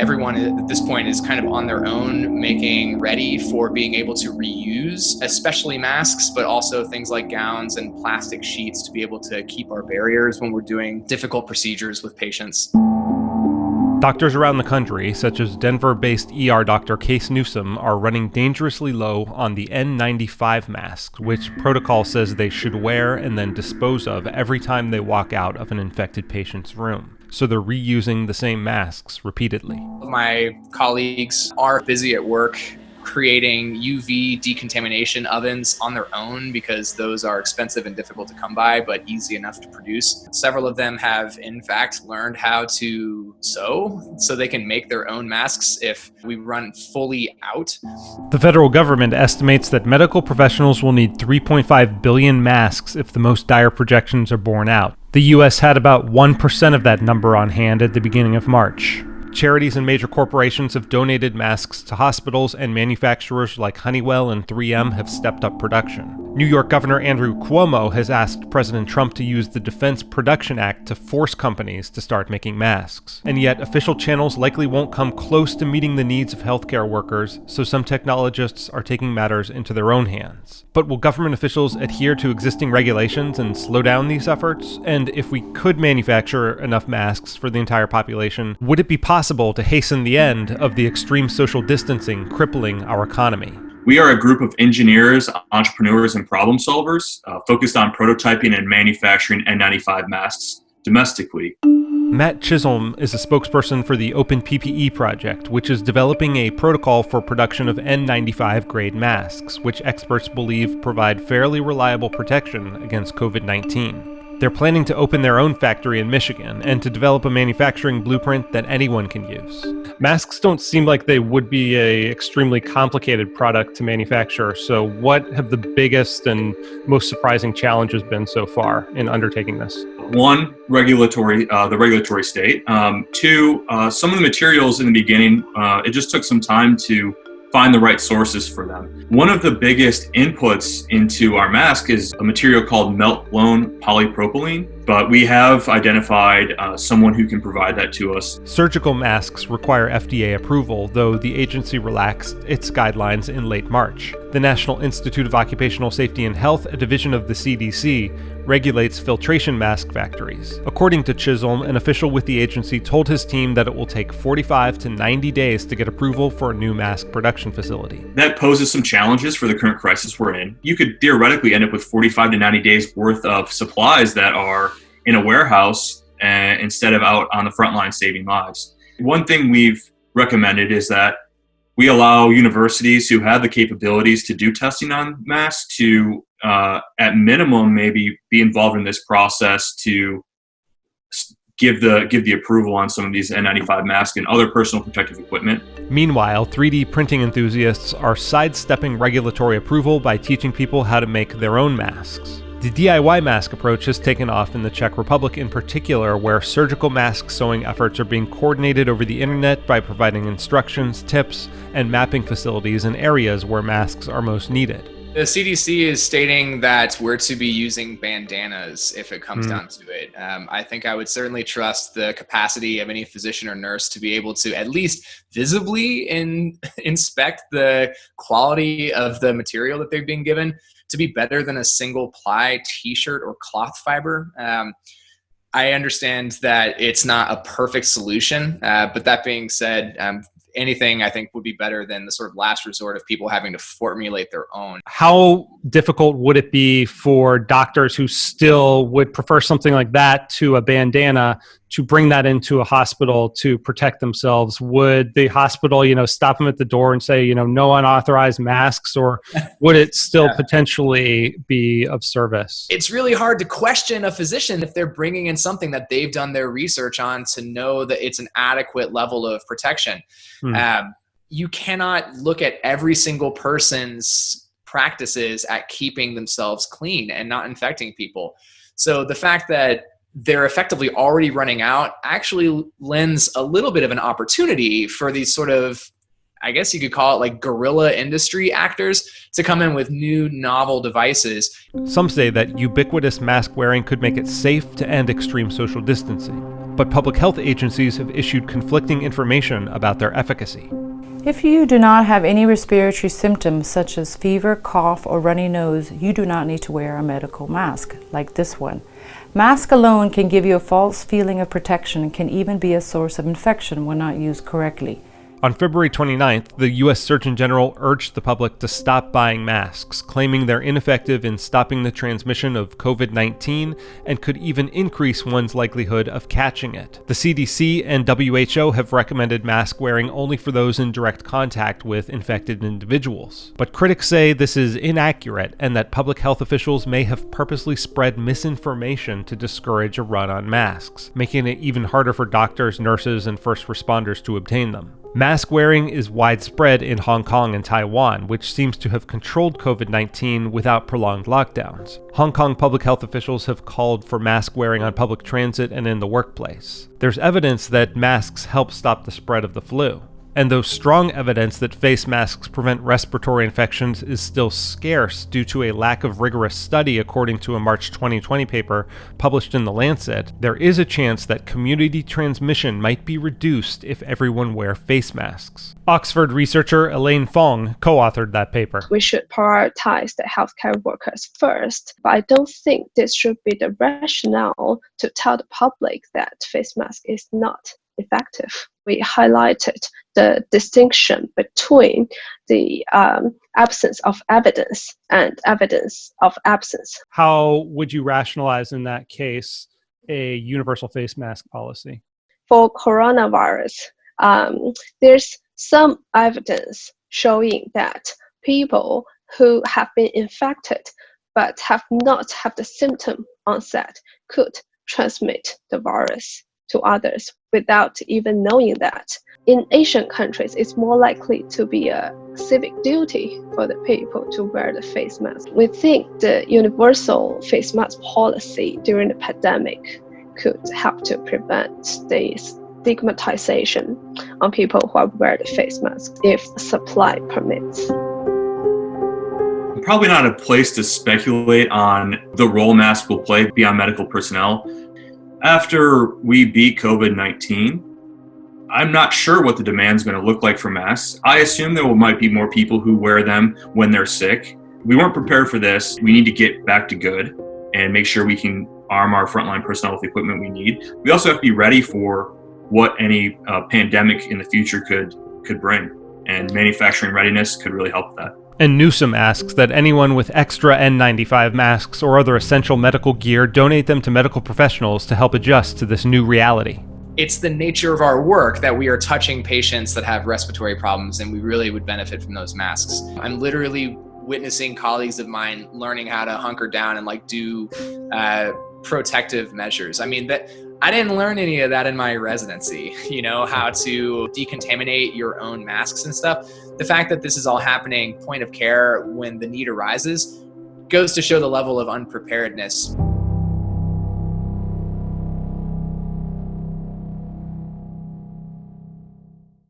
everyone at this point is kind of on their own, making ready for being able to reuse, especially masks, but also things like gowns and plastic sheets to be able to keep our barriers when we're doing difficult procedures with patients. Doctors around the country, such as Denver based ER doctor Case Newsom, are running dangerously low on the N95 masks, which protocol says they should wear and then dispose of every time they walk out of an infected patient's room. So they're reusing the same masks repeatedly. My colleagues are busy at work creating UV decontamination ovens on their own because those are expensive and difficult to come by, but easy enough to produce. Several of them have, in fact, learned how to sew so they can make their own masks if we run fully out. The federal government estimates that medical professionals will need 3.5 billion masks if the most dire projections are borne out. The U.S. had about 1% of that number on hand at the beginning of March. Charities and major corporations have donated masks to hospitals, and manufacturers like Honeywell and 3M have stepped up production. New York Governor Andrew Cuomo has asked President Trump to use the Defense Production Act to force companies to start making masks. And yet, official channels likely won't come close to meeting the needs of healthcare workers, so some technologists are taking matters into their own hands. But will government officials adhere to existing regulations and slow down these efforts? And if we could manufacture enough masks for the entire population, would it be possible to hasten the end of the extreme social distancing crippling our economy? We are a group of engineers, entrepreneurs, and problem solvers uh, focused on prototyping and manufacturing N95 masks domestically. Matt Chisholm is a spokesperson for the Open PPE project, which is developing a protocol for production of N95 grade masks, which experts believe provide fairly reliable protection against COVID 19. They're planning to open their own factory in Michigan and to develop a manufacturing blueprint that anyone can use. Masks don't seem like they would be a extremely complicated product to manufacture. So what have the biggest and most surprising challenges been so far in undertaking this? One, regulatory, uh, the regulatory state. Um, two, uh, some of the materials in the beginning, uh, it just took some time to find the right sources for them. One of the biggest inputs into our mask is a material called melt blown polypropylene, but we have identified uh, someone who can provide that to us. Surgical masks require FDA approval, though the agency relaxed its guidelines in late March. The National Institute of Occupational Safety and Health, a division of the CDC, regulates filtration mask factories. According to Chisholm, an official with the agency told his team that it will take 45 to 90 days to get approval for a new mask production facility. That poses some challenges for the current crisis we're in. You could theoretically end up with 45 to 90 days worth of supplies that are in a warehouse uh, instead of out on the front line saving lives. One thing we've recommended is that we allow universities who have the capabilities to do testing on masks to, uh, at minimum, maybe be involved in this process to give the give the approval on some of these N95 masks and other personal protective equipment. Meanwhile, 3D printing enthusiasts are sidestepping regulatory approval by teaching people how to make their own masks. The DIY mask approach has taken off in the Czech Republic in particular, where surgical mask sewing efforts are being coordinated over the internet by providing instructions, tips, and mapping facilities in areas where masks are most needed. The CDC is stating that we're to be using bandanas if it comes mm. down to it. Um, I think I would certainly trust the capacity of any physician or nurse to be able to at least visibly in, inspect the quality of the material that they've been given to be better than a single ply t-shirt or cloth fiber. Um, I understand that it's not a perfect solution, uh, but that being said, um, anything I think would be better than the sort of last resort of people having to formulate their own. How difficult would it be for doctors who still would prefer something like that to a bandana to bring that into a hospital to protect themselves? Would the hospital, you know, stop them at the door and say, you know, no unauthorized masks, or would it still yeah. potentially be of service? It's really hard to question a physician if they're bringing in something that they've done their research on to know that it's an adequate level of protection. Hmm. Um, you cannot look at every single person's practices at keeping themselves clean and not infecting people. So the fact that they're effectively already running out actually lends a little bit of an opportunity for these sort of I guess you could call it like guerrilla industry actors to come in with new novel devices. Some say that ubiquitous mask wearing could make it safe to end extreme social distancing. but public health agencies have issued conflicting information about their efficacy. If you do not have any respiratory symptoms such as fever, cough, or runny nose, you do not need to wear a medical mask, like this one. Mask alone can give you a false feeling of protection and can even be a source of infection when not used correctly. On February 29th, the U.S. Surgeon General urged the public to stop buying masks, claiming they're ineffective in stopping the transmission of COVID 19 and could even increase one's likelihood of catching it. The CDC and WHO have recommended mask wearing only for those in direct contact with infected individuals. But critics say this is inaccurate and that public health officials may have purposely spread misinformation to discourage a run on masks, making it even harder for doctors, nurses, and first responders to obtain them. Mask wearing is widespread in Hong Kong and Taiwan, which seems to have controlled COVID 19 without prolonged lockdowns. Hong Kong public health officials have called for mask wearing on public transit and in the workplace. There's evidence that masks help stop the spread of the flu and though strong evidence that face masks prevent respiratory infections is still scarce due to a lack of rigorous study according to a March 2020 paper published in The Lancet, there is a chance that community transmission might be reduced if everyone wear face masks. Oxford researcher Elaine Fong co-authored that paper. We should prioritize the healthcare workers first, but I don't think this should be the rationale to tell the public that face mask is not effective. We highlighted the distinction between the um, absence of evidence and evidence of absence. How would you rationalize in that case a universal face mask policy? For coronavirus, um, there's some evidence showing that people who have been infected but have not had the symptom onset could transmit the virus to others without even knowing that. In Asian countries, it's more likely to be a civic duty for the people to wear the face mask. We think the universal face mask policy during the pandemic could help to prevent the stigmatization on people who wear the face mask if supply permits probably not a place to speculate on the role masks will play beyond medical personnel after we beat COVID 19, I'm not sure what the demand is going to look like for masks. I assume there might be more people who wear them when they're sick. We weren't prepared for this. We need to get back to good and make sure we can arm our frontline personnel with the equipment we need. We also have to be ready for what any uh, pandemic in the future could could bring, and manufacturing readiness could really help that. And Newsom asks that anyone with extra N95 masks or other essential medical gear donate them to medical professionals to help adjust to this new reality. It's the nature of our work that we are touching patients that have respiratory problems, and we really would benefit from those masks. I'm literally witnessing colleagues of mine learning how to hunker down and like do uh, protective measures. I mean that I didn't learn any of that in my residency, you know, how to decontaminate your own masks and stuff. The fact that this is all happening point of care when the need arises goes to show the level of unpreparedness